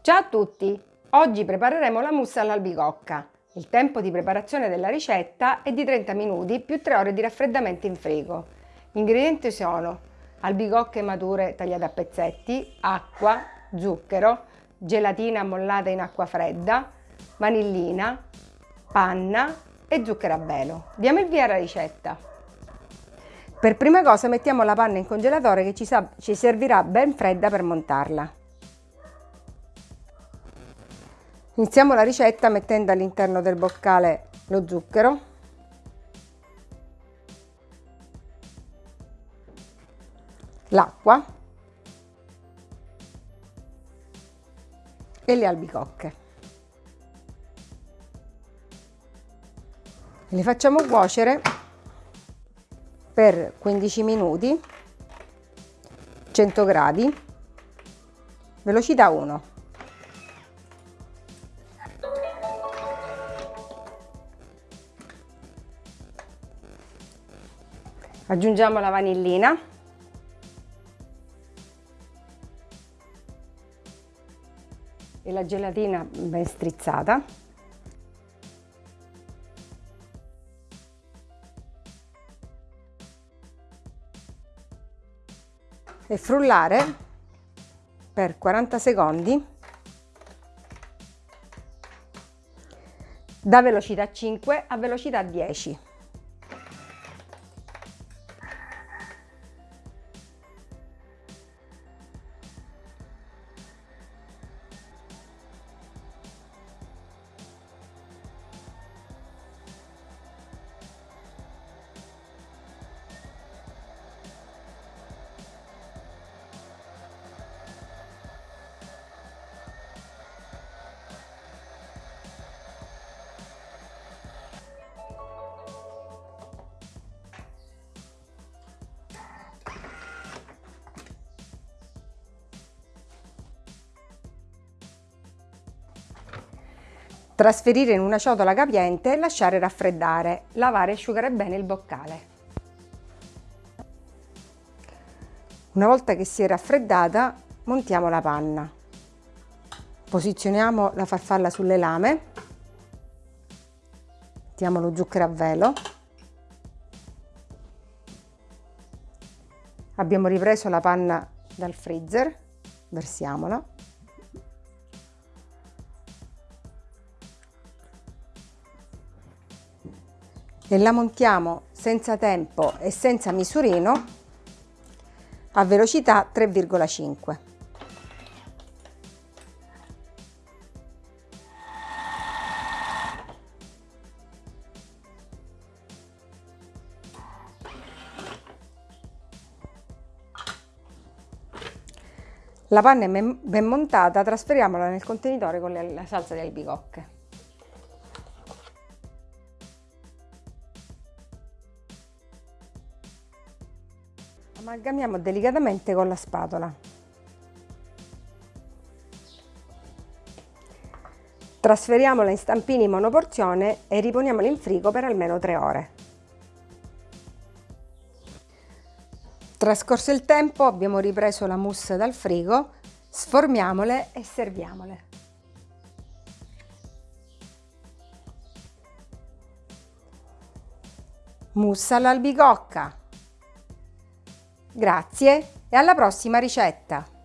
Ciao a tutti! Oggi prepareremo la mousse all'albicocca. Il tempo di preparazione della ricetta è di 30 minuti più 3 ore di raffreddamento in frigo. Gli ingredienti sono albicocche mature tagliate a pezzetti, acqua, zucchero, gelatina ammollata in acqua fredda, vanillina, panna e zucchero a velo. Diamo il via alla ricetta. Per prima cosa mettiamo la panna in congelatore che ci, ci servirà ben fredda per montarla. Iniziamo la ricetta mettendo all'interno del boccale lo zucchero, l'acqua e le albicocche. Le facciamo cuocere per 15 minuti, 100 gradi, velocità 1. Aggiungiamo la vanillina. E la gelatina ben strizzata. E frullare per 40 secondi da velocità 5 a velocità 10. Trasferire in una ciotola capiente e lasciare raffreddare. Lavare e asciugare bene il boccale. Una volta che si è raffreddata, montiamo la panna. Posizioniamo la farfalla sulle lame. Mettiamo lo zucchero a velo. Abbiamo ripreso la panna dal freezer, versiamola. E la montiamo senza tempo e senza misurino a velocità 3,5. La panna è ben montata, trasferiamola nel contenitore con la salsa di albicocche. Amalgamiamo delicatamente con la spatola. Trasferiamola in stampini monoporzione e riponiamola in frigo per almeno 3 ore. Trascorso il tempo abbiamo ripreso la mousse dal frigo, sformiamole e serviamole. Mousse all'albicocca. Grazie e alla prossima ricetta!